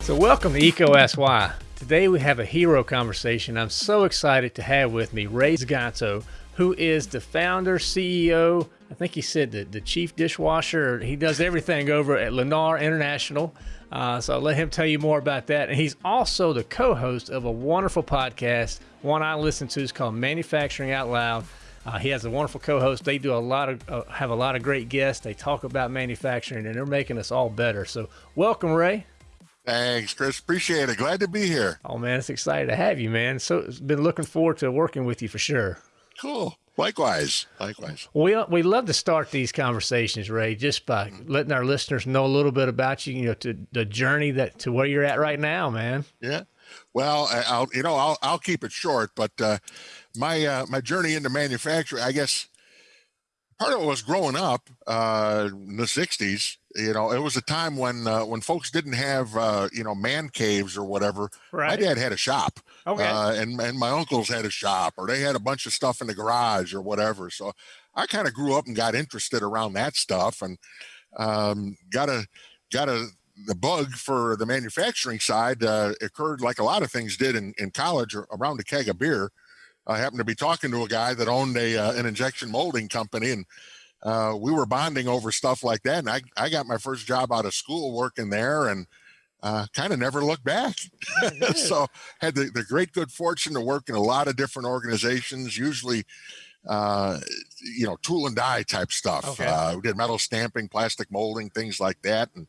So welcome to EECO Ask Today we have a hero conversation I'm so excited to have with me Ray Zganto, who is the founder, CEO, I think he said the, the chief dishwasher. He does everything over at Leaniar International. Uh, so I'll let him tell you more about that. And he's also the co-host of a wonderful podcast, one I listen to is called Manufacturing Out Loud. Uh, he has a wonderful co-host. They do a lot of uh, have a lot of great guests. They talk about manufacturing, and they're making us all better. So welcome, Ray. Thanks, Chris. Appreciate it. Glad to be here. Oh man, it's excited to have you, man. So it's been looking forward to working with you for sure. Cool. Likewise. Likewise. We we love to start these conversations, Ray, just by letting our listeners know a little bit about you. You know, to the journey that to where you're at right now, man. Yeah. Well, I'll you know I'll I'll keep it short, but uh, my uh, my journey into manufacturing, I guess, part of it was growing up uh, in the '60s you know, it was a time when uh, when folks didn't have uh, you know man caves or whatever. Right. My dad had a shop, okay, uh, and and my uncles had a shop, or they had a bunch of stuff in the garage or whatever. So I kind of grew up and got interested around that stuff, and um, got a got a the bug for the manufacturing side uh, occurred like a lot of things did in, in college or around a keg of beer. I happened to be talking to a guy that owned a uh, an injection molding company and uh, we were bonding over stuff like that. And I, I got my first job out of school working there and uh, kind of never looked back. so had the, the great good fortune to work in a lot of different organizations, usually, uh, you know, tool and die type stuff. Okay. Uh, we did metal stamping, plastic molding, things like that. And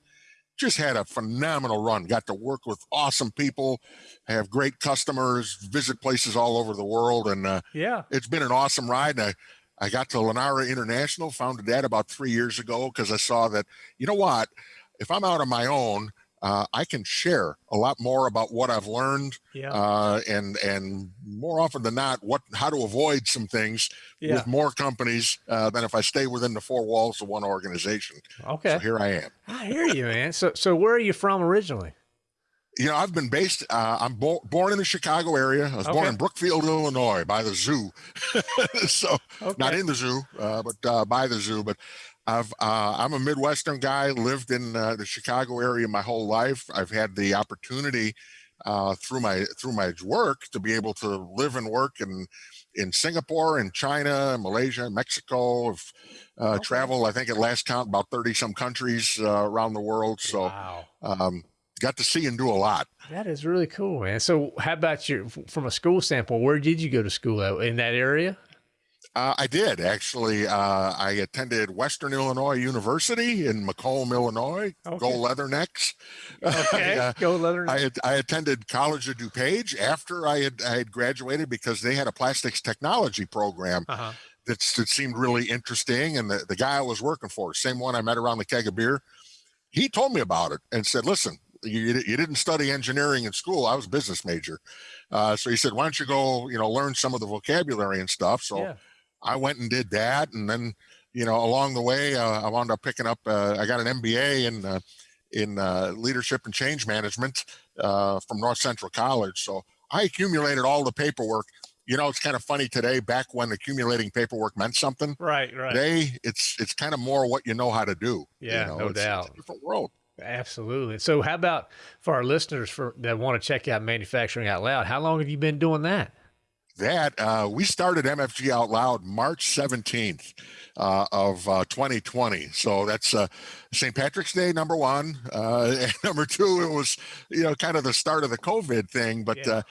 just had a phenomenal run. Got to work with awesome people, have great customers, visit places all over the world. And uh, yeah, it's been an awesome ride. And I, I got to Leaniar International, founded that about three years ago because I saw that, you know what, if I'm out on my own, uh, I can share a lot more about what I've learned, yeah. uh, and and more often than not, what how to avoid some things yeah. with more companies uh, than if I stay within the four walls of one organization. Okay, so here I am. I hear you, man. So so where are you from originally? you know, I've been based, uh, I'm bo born in the Chicago area. I was okay. born in Brookfield, Illinois by the zoo. so okay. not in the zoo, uh, but uh, by the zoo. But I've, uh, I'm a Midwestern guy, lived in uh, the Chicago area my whole life. I've had the opportunity uh, through my, through my work to be able to live and work in, in Singapore and China, Malaysia, Mexico. I've okay. traveled, I think at last count, about 30 some countries around the world. So, wow. um, got to see and do a lot. That is really cool, man. So how about your, from a school standpoint, where did you go to school at, in that area? Uh, I did actually. Uh, I attended Western Illinois University in Macomb, Illinois. Okay. Go Leathernecks. Okay, uh, go Leathernecks. I, had, I attended College of DuPage after I had I had graduated because they had a plastics technology program -huh. that, that seemed really interesting. And the, the guy I was working for, same one I met around the keg of beer, he told me about it and said, "Listen, you, you didn't study engineering in school. I was a business major. Uh, so he said, why don't you go, you know, learn some of the vocabulary and stuff. So yeah. I went and did that. And then, you know, along the way, uh, I wound up picking up, uh, I got an MBA in, uh, in uh, leadership and change management uh, from North Central College. So I accumulated all the paperwork. You know, it's kind of funny today, back when accumulating paperwork meant something. Right, right. Today, it's it's kind of more what you know how to do. Yeah, you know, no it's, doubt. It's a different world. Absolutely. So, how about for our listeners for that want to check out Manufacturing Out Loud? How long have you been doing that? That uh, we started MFG Out Loud March 17th uh, of uh, 2020. So that's uh, St. Patrick's Day, number one. Uh, and number two, it was, you know, kind of the start of the COVID thing. But yeah. Uh,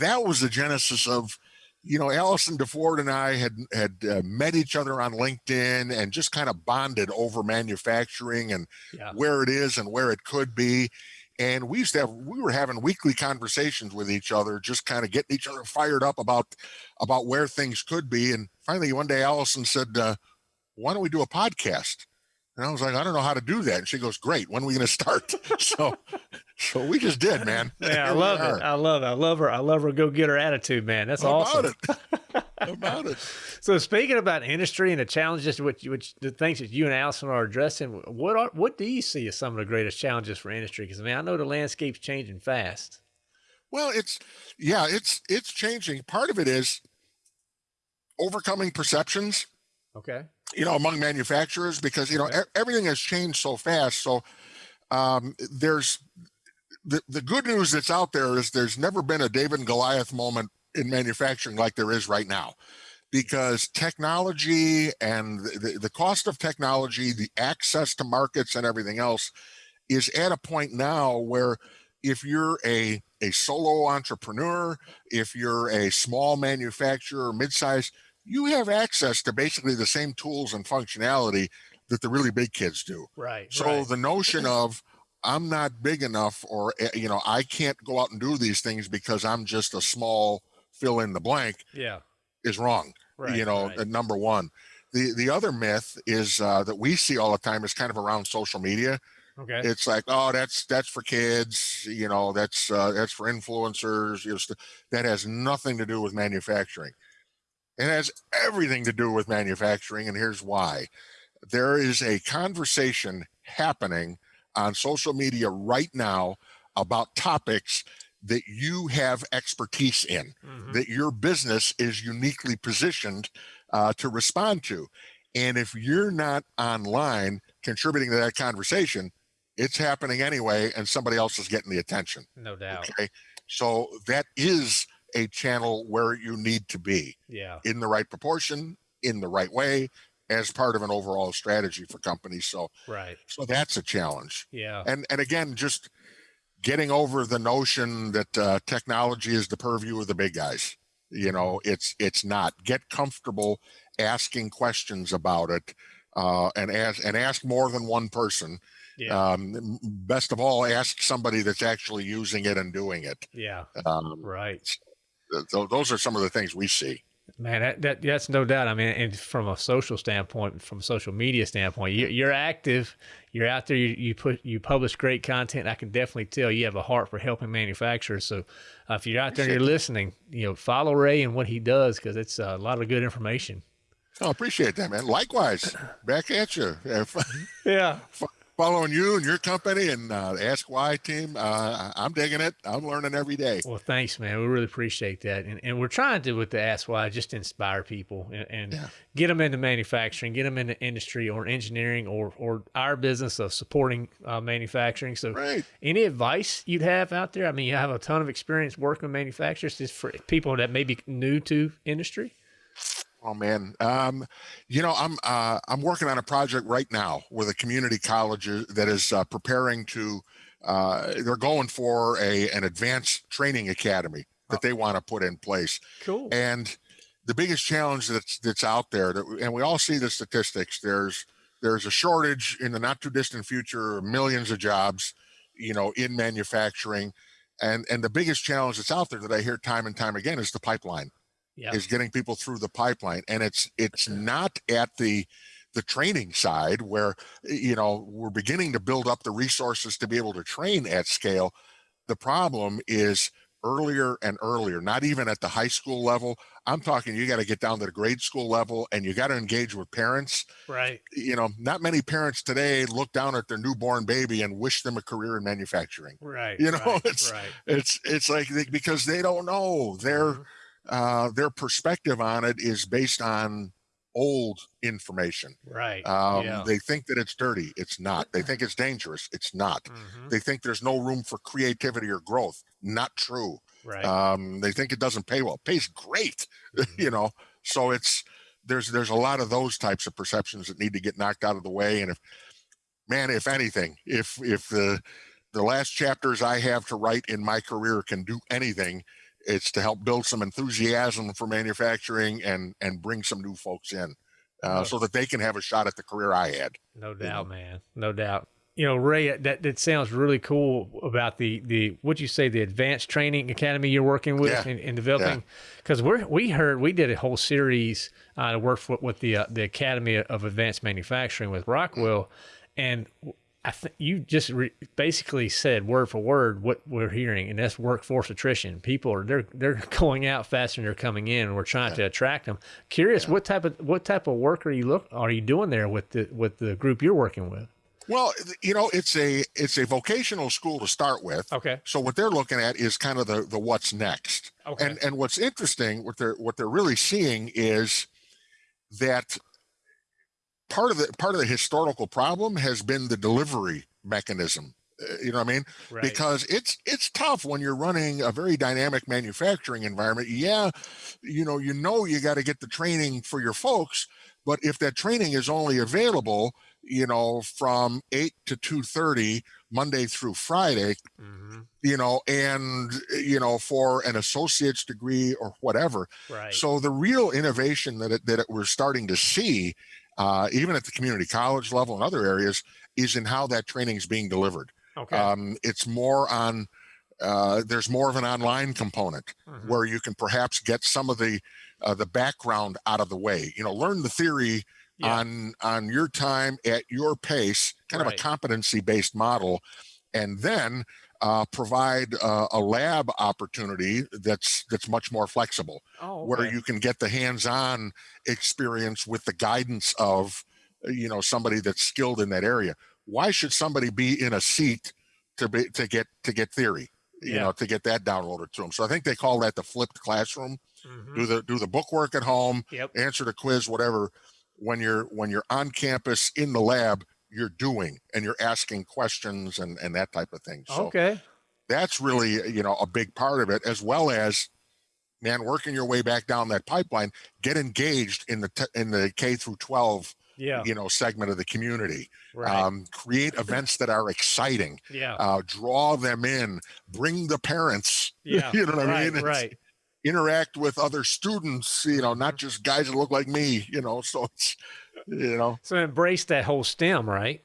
that was the genesis of you know, Allison DeFord and I had had uh, met each other on LinkedIn and just kind of bonded over manufacturing and yeah. where it is and where it could be. And we used to have we were having weekly conversations with each other, just kind of getting each other fired up about about where things could be. And finally, one day, Allison said, uh, "Why don't we do a podcast?" And I was like, I don't know how to do that. And she goes, Great. When are we going to start? so, so we just did, man. Yeah, I love it. I love it. I love her. I love her go get her attitude, man. That's How awesome. About it. about it. So speaking about industry and the challenges, which, which the things that you and Allison are addressing, what are what do you see as some of the greatest challenges for industry? Because I mean, I know the landscape's changing fast. Well, it's yeah, it's it's changing. Part of it is overcoming perceptions Okay. You know, among manufacturers because you know Okay. everything has changed so fast. So um, there's the the good news that's out there is there's never been a David and Goliath moment in manufacturing like there is right now, because technology and the, the cost of technology, the access to markets and everything else is at a point now where if you're a a solo entrepreneur, if you're a small manufacturer, mid-size, you have access to basically the same tools and functionality that the really big kids do. Right. So right. the notion of I'm not big enough or eh, you know I can't go out and do these things because I'm just a small fill in the blank yeah. Is wrong. Right. you know, right. number one. The the other myth is uh, that we see all the time is kind of around social media. okay. It's like, oh, that's that's for kids. You know, that's uh, that's for influencers. You know, that has nothing to do with manufacturing. It has everything to do with manufacturing, and here's why. There is a conversation happening on social media right now about topics that you have expertise in Mhm. that your business is uniquely positioned uh, to respond to. And if you're not online contributing to that conversation, it's happening anyway, and somebody else is getting the attention. No doubt. Okay. So that is a channel where you need to be Yeah. in the right proportion, in the right way, as part of an overall strategy for companies. So, Right. so that's a challenge Yeah. and and again just getting over the notion that uh, technology is the purview of the big guys you know it's it's not get comfortable asking questions about it uh, and ask and ask more than one person Yeah. um, best of all ask somebody that's actually using it and doing it yeah. um, Right. th- those are some of the things we see Man, that, that that's no doubt. I mean, and from a social standpoint, from a social media standpoint, you, you're active. You're out there. You, you put you publish great content. I can definitely tell you have a heart for helping manufacturers. So, uh, if you're out there and you're listening, you know, follow Ray and what he does because it's a lot of good information. oh appreciate that man likewise back at you Yeah. Following you and your company and uh, ask why team uh, i'm digging it i'm learning every day Well, thanks, man. We really appreciate that, and and we're trying to with the Ask Why just inspire people and, and Yeah. get them into manufacturing, get them into industry or engineering or or our business of supporting uh, manufacturing. So, Right. any advice you'd have out there? I mean, you have a ton of experience working with manufacturers. Just for people that may be new to industry. Oh man, um, you know I'm uh, I'm working on a project right now with a community college that is uh, preparing to. Uh, they're going for a an advanced training academy that they want to put in place, Cool. and the biggest challenge that's that's out there, that, and we all see the statistics. There's there's a shortage in the not too distant future, millions of jobs, you know, in manufacturing, and and the biggest challenge that's out there that I hear time and time again is the pipeline Yeah. is getting people through the pipeline and it's it's not at the the training side where you know we're beginning to build up the resources to be able to train at scale the problem is earlier and earlier not even at the high school level i'm talking you got to get down to the grade school level and you got to engage with parents Right. you know not many parents today look down at their newborn baby and wish them a career in manufacturing Right. You know, right, it's- right. it's it's like they, because they don't know their Mhm. Uh, their perspective on it is based on old information. Right. Um, yeah. They think that it's dirty. It's not. They think it's dangerous. It's not. Mhm. They think there's no room for creativity or growth. Not true. Right. Um, they think it doesn't pay well. It pays great, Mhm. you know. So it's there's there's a lot of those types of perceptions that need to get knocked out of the way. And if man, if anything, if if the the last chapters I have to write in my career can do anything, it's to help build some enthusiasm for manufacturing and and bring some new folks in, uh, so that they can have a shot at the career I had. No know. doubt, man. No doubt. You know, Ray, that, that sounds really cool about the the what you say the advanced training academy you're working with Yeah. and, and developing. Because we're we heard we did a whole series uh, to work for, with the uh, the Academy of Advanced Manufacturing with Rockwell, and I think you just re- basically said word for word what we're hearing, and that's workforce attrition. People are they're they're going out faster than they're coming in, and we're trying to attract them. Curious, what type of what type of work are you look are you doing there with the with the group you're working with? Well, you know, it's a it's a vocational school to start with. Okay. So what they're looking at is kind of the the what's next. Okay. And and what's interesting, what they're what they're really seeing is that part of the part of the historical problem has been the delivery mechanism uh, you know what I mean? Right. Because it's it's tough when you're running a very dynamic manufacturing environment. Yeah, you know, you know you got to get the training for your folks, but if that training is only available, you know, from 8 to 2:30 Monday through Friday, mm-hmm. you know, and you know, for an associate's degree or whatever. Right. So the real innovation that it, that it, we're starting to see uh, even at the community college level and other areas, is in how that training is being delivered. Okay. Um, it's more on, uh, there's more of an online component mm-hmm. where you can perhaps get some of the uh, the background out of the way. You know, learn the theory yeah. on on your time at your pace, kind right. of a competency based model, and then uh, provide uh, a lab opportunity that's that's much more flexible, oh, okay. where you can get the hands-on experience with the guidance of you know somebody that's skilled in that area. Why should somebody be in a seat to be to get to get theory? You yeah. know, to get that downloaded to them. So I think they call that the flipped classroom. Mm-hmm. Do the do the book work at home, yep. answer the quiz, whatever. When you're when you're on campus in the lab, you're doing and you're asking questions and and that type of thing. So okay. that's really you know a big part of it as well as man working your way back down that pipeline get engaged in the in the k through 12 yeah. you know segment of the community. Right. um, create events that are exciting. Yeah. Uh, draw them in. Bring the parents. Yeah. You know what right, i mean right interact with other students you know not just guys that look like me you know so it's you know. So embrace that whole stem, right?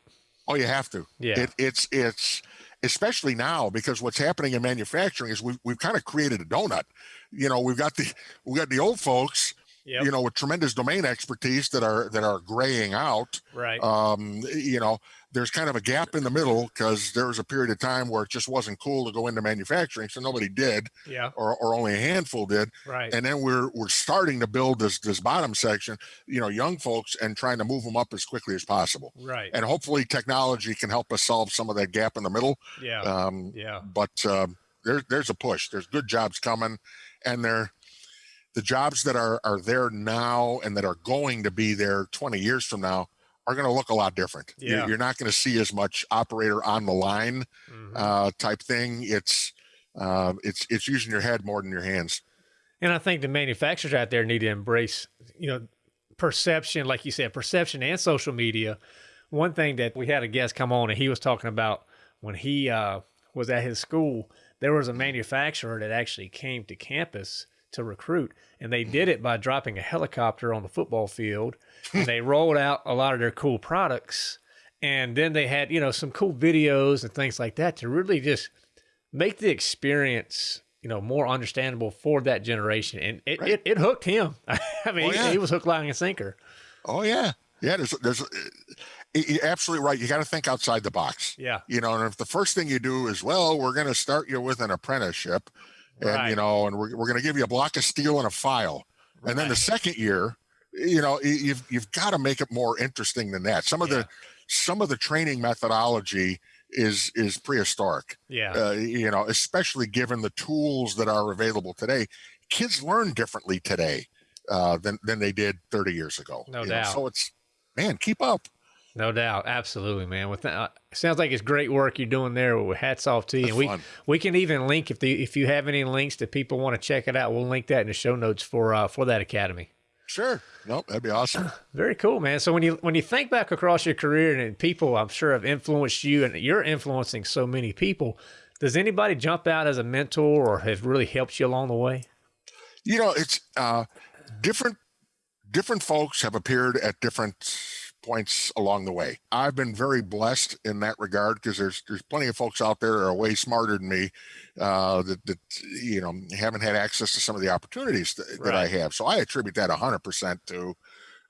Oh, you have to. Yeah. It, it's it's especially now because what's happening in manufacturing is we've we've kind of created a donut. You know, we've got the we got the old folks Yep. you know, with tremendous domain expertise that are that are graying out. Right. Um, you know, there's kind of a gap in the middle because there was a period of time where it just wasn't cool to go into manufacturing, so nobody did. Yeah. Or, or only a handful did. Right. And then we're we're starting to build this this bottom section, you know, young folks and trying to move them up as quickly as possible. Right. And hopefully technology can help us solve some of that gap in the middle. Yeah. Um, yeah. But um, there's there's a push. There's good jobs coming, and they're the jobs that are are there now and that are going to be there 20 years from now are going to look a lot different. Yeah. You're, not going to see as much operator on the line mm-hmm. uh, type thing. It's uh, it's it's using your head more than your hands. And I think the manufacturers out there need to embrace, you know, perception, like you said, perception and social media. One thing that we had a guest come on and he was talking about when he uh, was at his school, there was a manufacturer that actually came to campus to recruit. And they did it by dropping a helicopter on the football field. and they rolled out a lot of their cool products. And then they had, you know, some cool videos and things like that to really just make the experience, you know, more understandable for that generation. And it, right. it, it, hooked him. I mean, oh, yeah. he, he was hook, line, and sinker. Oh, yeah. Yeah, there's, there's, uh, you're absolutely right. You got to think outside the box. Yeah. You know, and if the first thing you do is, well, we're going to start you with an apprenticeship, and right. you know, and we're, we're going to give you a block of steel and a file. Right. And then the second year, you know, you've you've got to make it more interesting than that. Some of yeah. the some of the training methodology is is prehistoric. Yeah. Uh, you know, especially given the tools that are available today. Kids learn differently today uh, than than they did 30 years ago. No doubt. Know? So it's man, keep up. No doubt, absolutely, man. With that, uh, sounds like it's great work you're doing there. With hats off to you. and we fun. we can even link if the if you have any links that people want to check it out, we'll link that in the show notes for uh, for that academy. Sure. Nope, that'd be awesome. Very cool, man. So when you when you think back across your career and people, I'm sure have influenced you, and you're influencing so many people. Does anybody jump out as a mentor or have really helped you along the way? You know, it's uh, different. Different folks have appeared at different points along the way. I've been very blessed in that regard because there's there's plenty of folks out there that are way smarter than me uh, that that you know haven't had access to some of the opportunities that, right. that I have. So I attribute that 100% to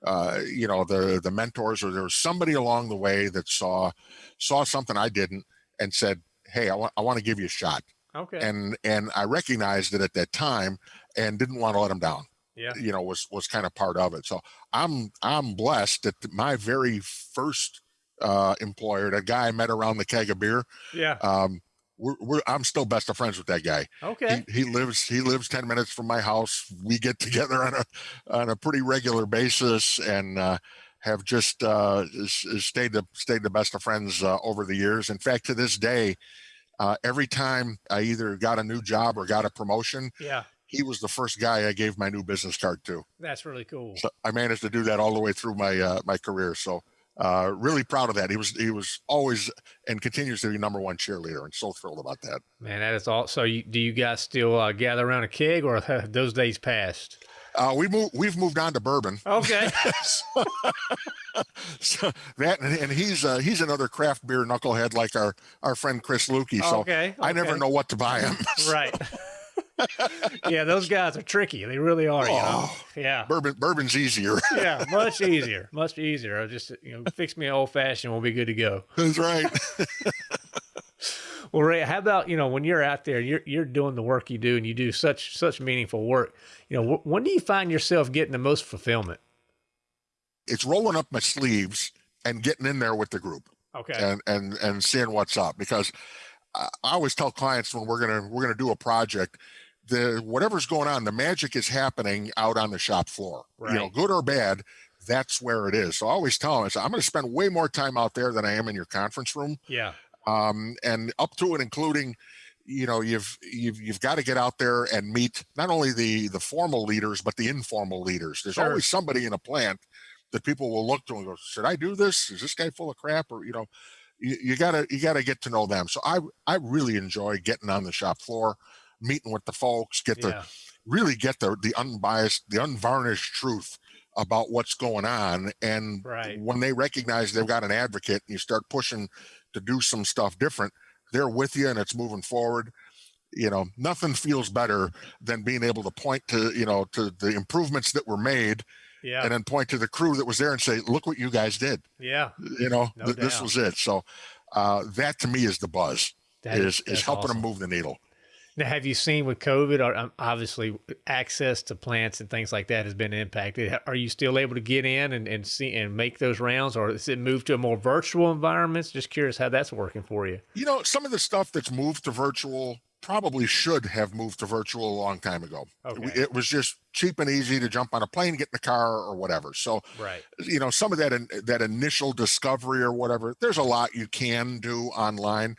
uh, you know the the mentors or there was somebody along the way that saw saw something I didn't and said, "Hey, I want I want to give you a shot." Okay. And and I recognized it at that time and didn't want to let them down yeah. you know was was kind of part of it. So i'm i'm blessed that my very first uh employer that guy i met around the keg of beer yeah. um we're, we're i'm still best of friends with that guy. Okay. he, he lives he lives 10 minutes from my house. We get together on a on a pretty regular basis and uh have just uh, stayed the stayed the best of friends uh, over the years. In fact, to this day, uh, every time I either got a new job or got a promotion, yeah, he was the first guy I gave my new business card to. That's really cool. So I managed to do that all the way through my uh, my career. So uh, really proud of that. He was he was always and continues to be number one cheerleader, and so thrilled about that. Man, that is all. So, you, do you guys still uh, gather around a keg, or those days passed? Uh, we move, we've moved on to bourbon. Okay. so, so, that and he's uh, he's another craft beer knucklehead like our our friend Chris Luecke. So okay, okay. I never know what to buy him. right. Yeah, those guys are tricky. They really are. Oh, you know? Oh, yeah. Bourbon bourbon's easier. yeah, much easier. Much easier. I'll just you know fix me an old fashioned. We'll be good to go. That's right. Well, Ray, how about you know when you're out there, you're you're doing the work you do, and you do such such meaningful work. You know, when do you find yourself getting the most fulfillment? It's rolling up my sleeves and getting in there with the group. Okay. And and and seeing what's up because I always tell clients when we're gonna we're gonna do a project, the whatever's going on, the magic is happening out on the shop floor. Right. You know, good or bad, that's where it is. So I always tell them, I say, I'm going to spend way more time out there than I am in your conference room. Yeah um, and up to and including you know you've you've you've got to get out there and meet not only the the formal leaders but the informal leaders there's sure. always somebody in a plant that people will look to and go should i do this is this guy full of crap or you know you, you gotta you gotta get to know them so i i really enjoy getting on the shop floor meeting with the folks get the yeah. really get the the unbiased the unvarnished truth about what's going on and right. when they recognize they've got an advocate and you start pushing to do some stuff different, they're with you and it's moving forward. You know, nothing feels better than being able to point to, you know, to the improvements that were made yeah. and then point to the crew that was there and say, look what you guys did. Yeah. You know, no th- this was it. So uh, that to me is the buzz that is, is helping awesome. them move the needle. Now, have you seen with COVID, or um, obviously access to plants and things like that has been impacted? Are you still able to get in and, and see and make those rounds, or is it moved to a more virtual environments? Just curious how that's working for you. You know, some of the stuff that's moved to virtual probably should have moved to virtual a long time ago. Okay. It was just cheap and easy to jump on a plane, get in the car, or whatever. So, right. you know, some of that that initial discovery or whatever. There's a lot you can do online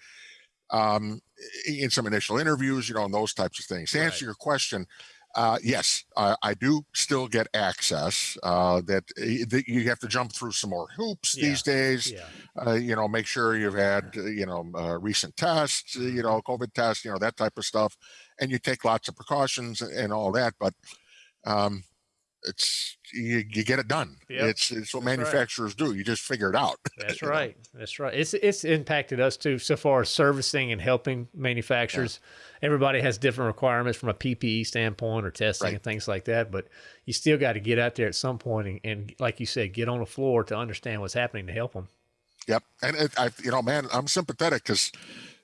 um, in some initial interviews, you know, and those types of things. To right. answer your question, uh, yes, uh, I do still get access. Uh, that, eh, that, you have to jump through some more hoops yeah. these days. Yeah. Uh, you know, make sure you've had you know uh, recent tests, you know, COVID tests, you know, that type of stuff, and you take lots of precautions and all that. But um, it's you, you get it done. Yep. It's it's what That's manufacturers right. do. You just figure it out. That's right. Know? That's right. It's it's impacted us too so far as servicing and helping manufacturers. Yeah. Everybody has different requirements from a PPE standpoint or testing right. and things like that. But you still got to get out there at some point and, and, like you said, get on the floor to understand what's happening to help them. Yep. And it, I, you know, man, I'm sympathetic because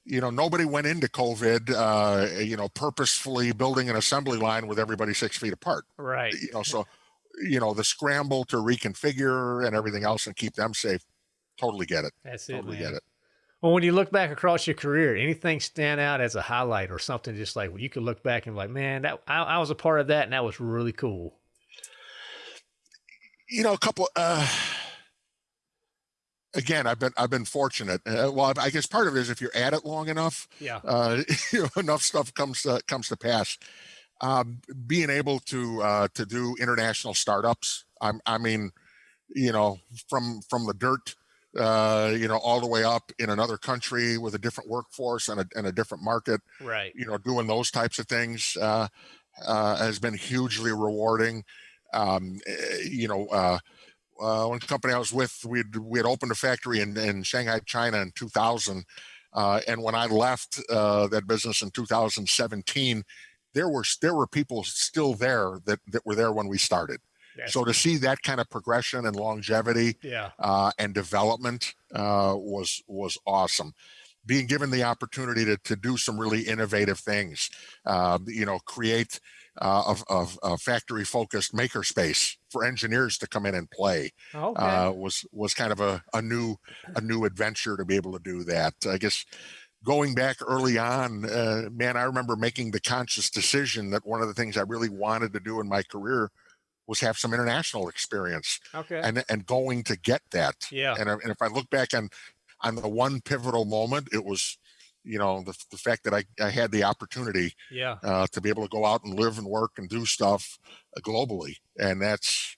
you know, nobody went into COVID, uh, you know, purposefully building an assembly line with everybody six feet apart. Right. You know, so, you know, the scramble to reconfigure and everything else and keep them safe. Totally get it. That's it. Totally man. get it. Well, when you look back across your career, anything stand out as a highlight or something just like well, you could look back and be like, man, that I, I was a part of that and that was really cool. You know, a couple, uh, again, I've been I've been fortunate. Uh, well, I guess part of it is if you're at it long enough, yeah, uh, you know, enough stuff comes to, comes to pass. Um, being able to uh, to do international startups, I, I mean, you know, from from the dirt, uh, you know, all the way up in another country with a different workforce and a, and a different market, right? You know, doing those types of things uh, uh, has been hugely rewarding. Um, eh, you know uh, uh, one company I was with, we had, we had opened a factory in, in Shanghai, China in 2000. Uh, and when I left uh, that business in 2017, there were there were people still there that, that were there when we started. Yes. So to see that kind of progression and longevity yeah. uh, and development uh, was was awesome. Being given the opportunity to, to do some really innovative things, uh, you know, create uh, of, a factory focused makerspace for engineers to come in and play okay. uh, was was kind of a, a new a new adventure to be able to do that. I guess going back early on, uh, man, I remember making the conscious decision that one of the things I really wanted to do in my career was have some international experience Okay. and and going to get that. yeah. And, and if I look back on on the one pivotal moment, it was, you know, the, the fact that I, I had the opportunity yeah. uh, to be able to go out and live and work and do stuff uh, globally, and that's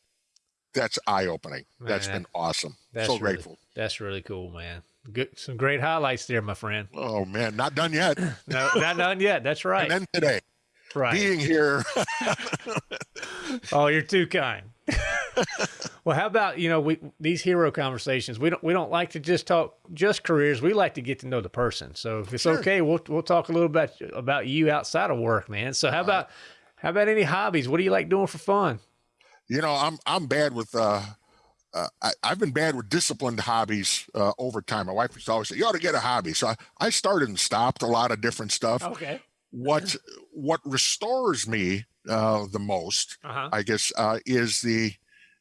that's eye opening. that's been awesome. that's so really- grateful. That's really cool, man. Good. Some great highlights there, my friend. Oh man, not done yet. No, not done yet. That's right. And then today, right. being here, Oh, you're too kind. well, how about you know we these hero conversations? We don't we don't like to just talk just careers. We like to get to know the person. So if it's Sure. okay, we'll we'll talk a little bit about you outside of work, man. So how about how about any hobbies? What do you like doing for fun? you know, I'm I'm bad with. Uh, uh, I, I've been bad with disciplined hobbies uh, over time. My wife used to always say, "You ought to get a hobby." So I, I started and stopped a lot of different stuff. Okay. What what restores me uh, the most Uh huh. I guess, uh, is the,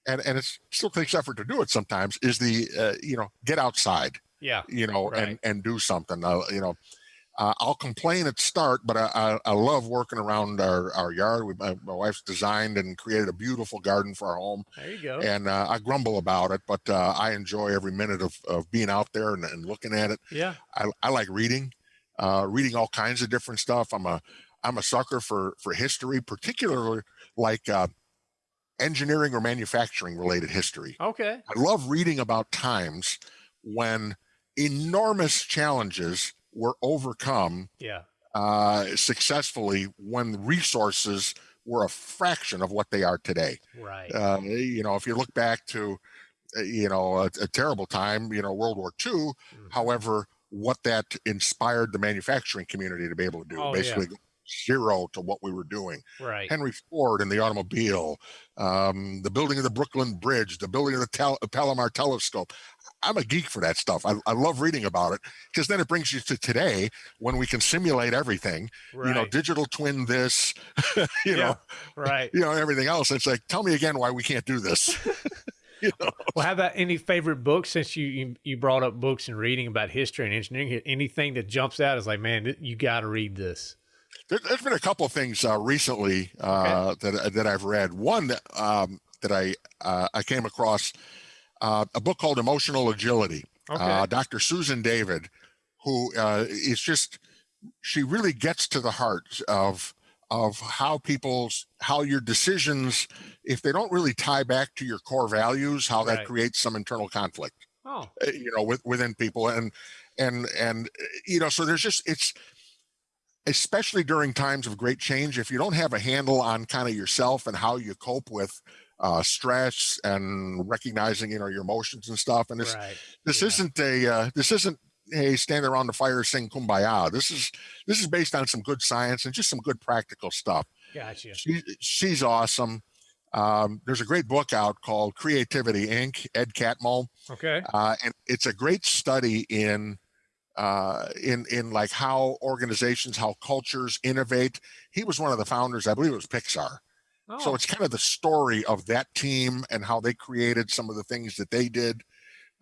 and and it still takes effort to do it sometimes. Is the, uh, you know, get outside, Yeah. you know, Right. and and do something. Uh, you know, uh, I'll complain at start, but I, I, I love working around our our yard. We, my, my wife's designed and created a beautiful garden for our home, There you go. and uh, I grumble about it, but uh, I enjoy every minute of of being out there and, and looking at it. Yeah. I, I like reading, uh, reading all kinds of different stuff. I'm a I'm a sucker for for history, particularly like uh, engineering or manufacturing related history. Okay. I love reading about times when enormous challenges were overcome Yeah. uh, successfully when resources were a fraction of what they are today. Right. Uh, you know, if you look back to, uh, you know, a, a terrible time, you know, World War II, Mhm. however, what that inspired the manufacturing community to be able to do, Oh, yeah. Zero to what we were doing. right. Henry Ford and the automobile, um, the building of the Brooklyn Bridge, the building of the Tel- Palomar telescope. I'm a geek for that stuff. I, I love reading about it because then it brings you to today when we can simulate everything. right. You know, digital twin this, you Yeah. know, right. you know everything else. It's like, tell me again why we can't do this. you know, Well, how about any favorite books since you, you you brought up books and reading about history and engineering? Anything that jumps out is like, man, you got to read this. There, there's been a couple of things uh, recently uh, that that I've read. One that, um, that I uh, I came across uh, a book called Emotional Agility. Okay. Uh, Dr. Susan David, who uh, is just she really gets to the heart of of how people's how your decisions if they don't really tie back to your core values how that creates some internal conflict oh, uh, you know with, within people and and and uh, you know so there's just it's especially during times of great change if you don't have a handle on kind of yourself and how you cope with uh, stress and recognizing you know your emotions and stuff and this right. this Yeah. isn't a uh, this isn't hey stand around the fire sing kumbaya this is this is based on some good science and just some good practical stuff Gotcha. she, she's awesome um, there's a great book out called creativity inc ed catmull Okay. uh, and it's a great study in uh, in in like how organizations, how cultures innovate. He was one of the founders, I believe it was Pixar. Oh, So it's kind of the story of that team and how they created some of the things that they did,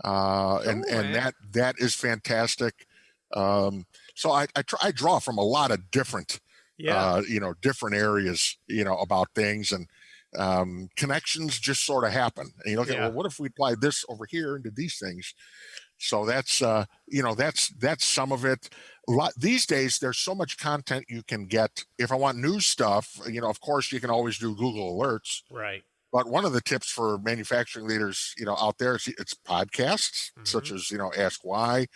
uh, and and that that is fantastic. Um, so I I, try, I draw from a lot of different yeah. uh, you know, different areas, you know, about things and um, connections just sort of happen. And you look at, well, what if we applied this over here into these things? So that's, uh, you know, that's, that's some of it. A lot these days, there's so much content you can get. If I want news stuff, you know, of course you can always do Google alerts, right. but one of the tips for manufacturing leaders, you know, out there is it's podcasts such as, you know, Ask Why.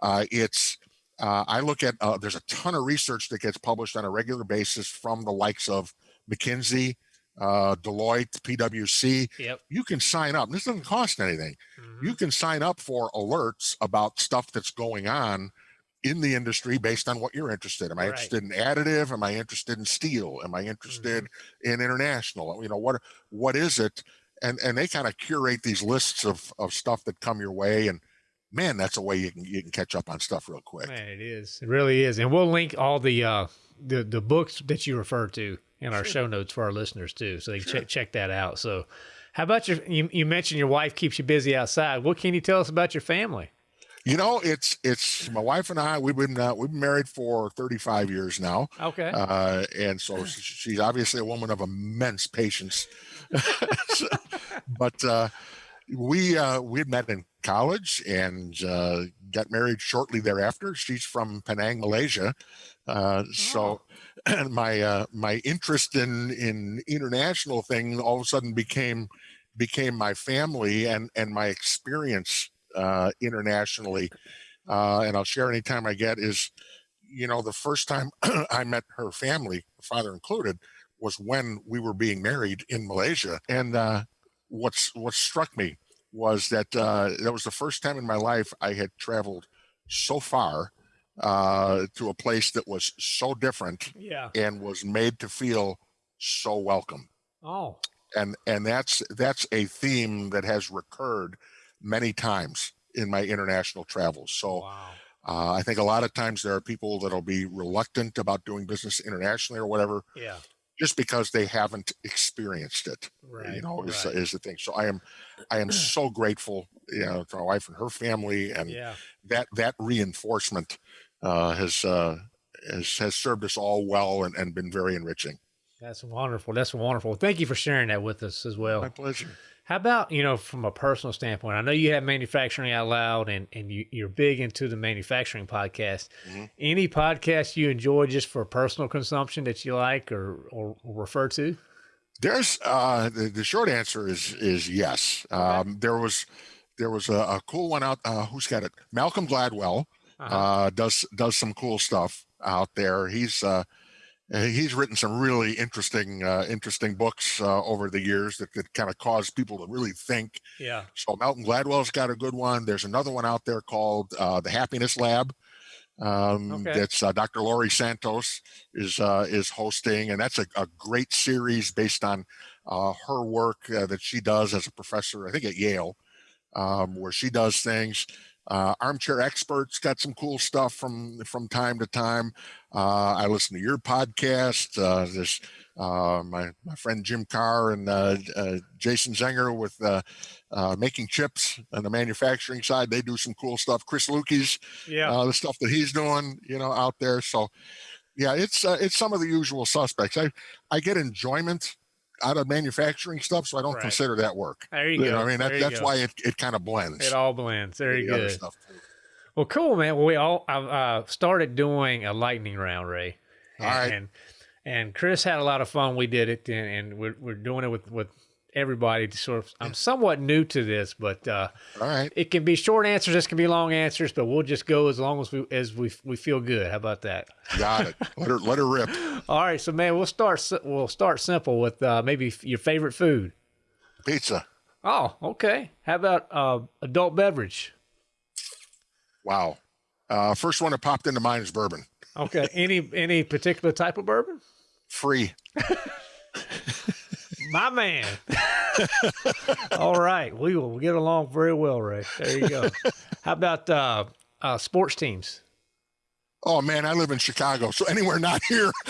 Uh, it's, uh, I look at, uh, there's a ton of research that gets published on a regular basis from the likes of McKinsey, uh, Deloitte, PwC. Yep. You can sign up. This doesn't cost anything. Mhm. You can sign up for alerts about stuff that's going on in the industry based on what you're interested. Am I Right. interested in additive? Am I interested in steel? Am I interested in international? You know, what what is it? And and they kind of curate these lists of of stuff that come your way and man, that's a way you can you can catch up on stuff real quick. Man, it is. It really is. And we'll link all the uh the the books that you refer to in our show notes for our listeners too, so they can check check that out. So, how about your? You, you mentioned your wife keeps you busy outside. What can you tell us about your family? You know, it's it's my wife and I. We've been uh, we've been married for 35 years now, Okay. uh, and so she's obviously a woman of immense patience. so, but uh, we uh, we had met in college and uh, got married shortly thereafter. She's from Penang, Malaysia. Uh, oh. So my uh, my interest in in international thing all of a sudden became became my family and and my experience uh, internationally. Uh, and I'll share anytime I get is, you know, the first time I met her family, father included, was when we were being married in Malaysia. And uh, what's what struck me was that uh, that was the first time in my life I had traveled so far uh, to a place that was so different yeah. and was made to feel so welcome. Oh. And and that's that's a theme that has recurred many times in my international travels. So wow. uh, I think a lot of times there are people that'll be reluctant about doing business internationally or whatever. Yeah just because they haven't experienced it. Right. You know, is, right. is the thing. So I am, I am so grateful, you know, to my wife and her family, and yeah. that that reinforcement uh, has uh, has has served us all well and, and been very enriching. That's wonderful. That's wonderful. Thank you for sharing that with us as well. My pleasure. How about, you know, from a personal standpoint, I know you have manufacturing out loud and, and you, you're big into the manufacturing podcast. Mm-hmm. Any podcast you enjoy just for personal consumption that you like or, or, or refer to? There's uh, the, the short answer is is yes. Okay. Um, there was there was a, a cool one out. Uh, who's got it? Malcolm Gladwell uh-huh. uh, does does some cool stuff out there. He's uh, he's written some really interesting uh, interesting books uh, over the years that, that kind of cause people to really think. Yeah. So Malcolm Gladwell's got a good one. There's another one out there called uh, the Happiness Lab. Um, okay. That's uh, Dr. Laurie Santos is uh, is hosting, and that's a, a great series based on uh, her work that she does as a professor, I think at Yale, um, where she does things. Uh, Armchair Experts got some cool stuff from from time to time. Uh, I listen to your podcast. Uh, there's uh, my my friend Jim Carr and uh, uh, Jason Zenger with making chips on the manufacturing side. They do some cool stuff. Chris Luecke's, yeah, the stuff that he's doing, you know, out there. So, yeah, it's it's some of the usual suspects. I I get enjoyment out of manufacturing stuff, so I don't right. consider that work. There you, you go. Know, I mean, that, that's go. why it, it kind of blends. It all blends. Very good. Well, cool, man. Well, we all I've uh, started doing a lightning round, Ray. And, all right. And, and Chris had a lot of fun. We did it, and, and we're, we're doing it with with everybody to sort of I'm somewhat new to this, but uh, all right. It can be short answers, this can be long answers, but we'll just go as long as we as we we feel good. How about that? Got it. let her let her rip. All right, so man, we'll start we'll start simple with uh, maybe your favorite food. Pizza. Oh, okay. How about uh, adult beverage? Wow. Uh, first one that popped into mind is bourbon. Okay. any any particular type of bourbon? Free. My man. All right. We will get along very well, Ray. There you go. How about uh, uh, sports teams? Oh, man, I live in Chicago, so anywhere not here.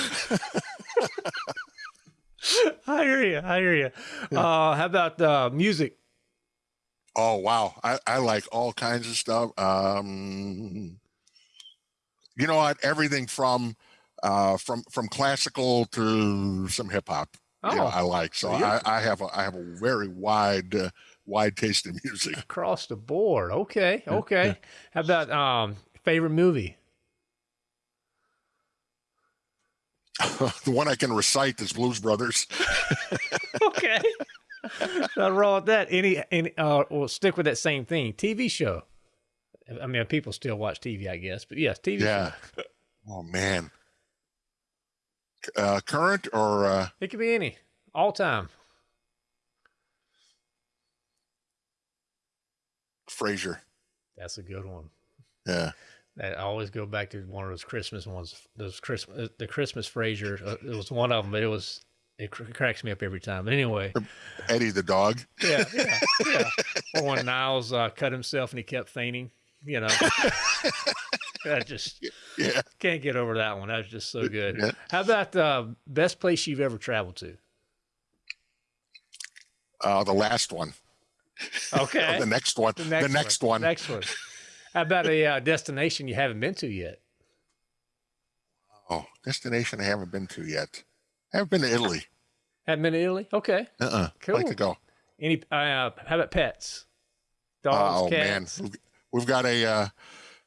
I hear you. I hear you. Uh, how about uh, music? Oh, wow. I, I like all kinds of stuff. Um, you know what? Everything from uh, from from classical to some hip hop. Oh, you know, I like. So I, I, have a I have a very wide uh, wide taste in music across the board. Okay, okay. How about um favorite movie? the one I can recite is Blues Brothers. okay. Nothing wrong with that. Any, any, uh, we'll stick with that same thing. TV show. I mean, people still watch TV, I guess, but yes, TV. Yeah. Show. Oh man uh, current or uh... it could be any, all time. Frasier. That's a good one. Yeah. I always go back to one of those Christmas ones. Those Christmas, uh, the Christmas Frasier. Uh, it was one of them, but it was it cr- cracks me up every time. But anyway, Eddie the dog. Yeah, yeah, yeah. or when Niles uh, cut himself and he kept fainting. You know. I just yeah. can't get over that one. That was just so good. Yeah. How about the uh, best place you've ever traveled to? Uh, the last one. Okay. the next one. The next, the next one. one. Next one. How about a uh, destination you haven't been to yet? Oh, destination I haven't been to yet. I haven't been to Italy. Haven't been to Italy? Okay. Uh-uh. Cool. Like to go. Any? Uh, how about pets? Dogs, oh man, cats. we've, we've got a uh,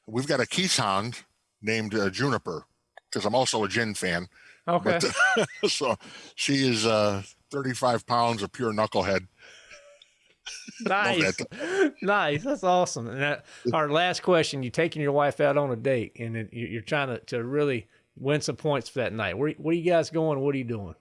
we've got a Keeshond named uh, Juniper because I'm also a gin fan. Okay. But, so she is uh, 35 pounds of pure knucklehead. nice. nice. That's awesome. And that, our last question: You taking your wife out on a date, and you're trying to, to really win some points for that night. Where where are you guys going? What are you doing?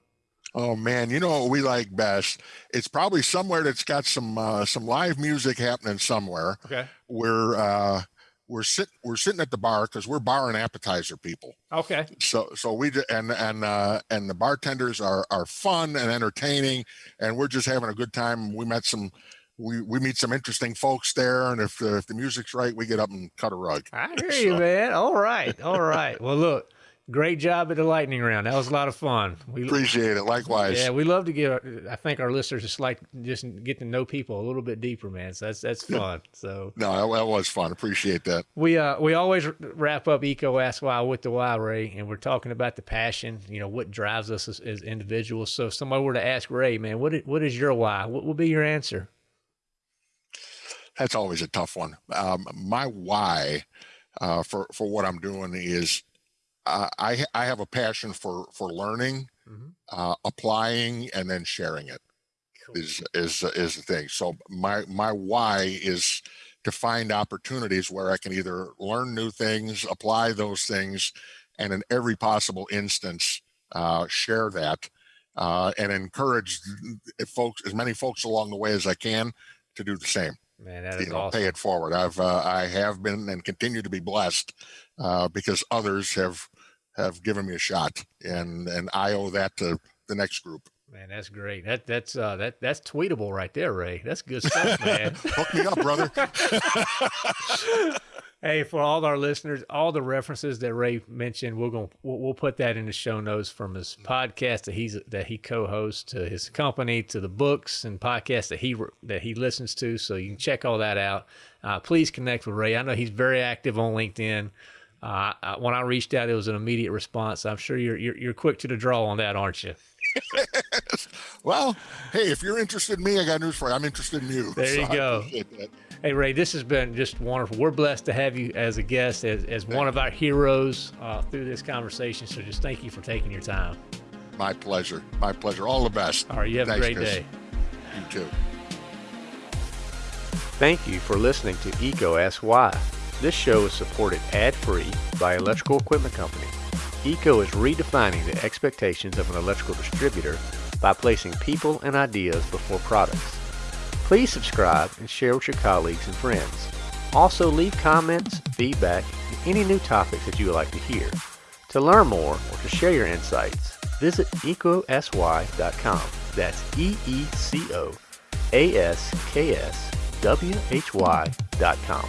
Oh man, you know what we like best? It's probably somewhere that's got some uh, some live music happening somewhere. Okay. We're uh, we're sitting we're sitting at the bar because we're bar and appetizer people. Okay. So so we and and uh, and the bartenders are are fun and entertaining, and we're just having a good time. We met some. We, we meet some interesting folks there, and if the, if the music's right, we get up and cut a rug. I hear you, man. All right. All right. Well, look, great job at the lightning round. That was a lot of fun. We Appreciate it. Likewise. Yeah, we love to get. I think our listeners just like just get to know people a little bit deeper, man. So that's that's fun. So No, that, that was fun. Appreciate that. we uh we always wrap up EECO Ask Why with the Why Ray, and we're talking about the passion. You know what drives us as, as individuals. So if somebody were to ask Ray, man, what is, what is your why? What would be your answer? That's always a tough one. Um, my why uh, for for what I'm doing is uh, I I have a passion for for learning, Mhm. uh, applying, and then sharing it. Cool. is is is the thing. So my my why is to find opportunities where I can either learn new things, apply those things, and in every possible instance, uh, share that uh, and encourage folks as many folks along the way as I can to do the same. Man, that You is know, awesome. pay it forward. I've uh, I have been and continue to be blessed uh, because others have have given me a shot, and and I owe that to the next group. Man, that's great. That that's uh that that's tweetable right there, Ray. That's good stuff, man. Hook me up, brother. Hey, for all our listeners, all the references that Ray mentioned, we're going to we'll, we'll put that in the show notes from his podcast that he's that he co-hosts to his company to the books and podcasts that he that he listens to. So you can check all that out. Uh, please connect with Ray. I know he's very active on LinkedIn. Uh, I, when I reached out, it was an immediate response. I'm sure you're you're, you're quick to the draw on that, aren't you? Well, hey, if you're interested in me, I got news for you. I'm interested in you. There you I go. Appreciate that. Hey Ray, this has been just wonderful. We're blessed to have you as a guest, as, as one of our heroes uh, through this conversation. So just thank you for taking your time. My pleasure. My pleasure. All the best. All right, you have Thanks, a great Chris. day. You too. Thank you for listening to EECO Ask Why. This show is supported ad-free by Electrical Equipment Company. EECO is redefining the expectations of an electrical distributor by placing people and ideas before products. Please subscribe and share with your colleagues and friends. Also leave comments, feedback, and any new topics that you would like to hear. To learn more or to share your insights, visit eecoaskswhy.com. That's E-E-C-O A-S-K-S W-H-Y dot com.